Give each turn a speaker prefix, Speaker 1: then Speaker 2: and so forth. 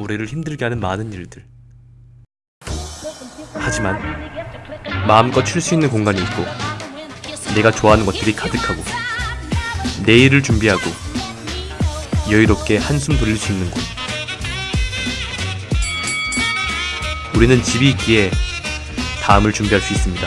Speaker 1: 우리를 힘들게 하는 많은 일들. 하지만 마음껏 쉴 수 있는 공간이 있고 내가 좋아하는 것들이 가득하고 내일을 준비하고 여유롭게 한숨 돌릴 수 있는 곳. 우리는 집이 있기에 다음을 준비할 수 있습니다.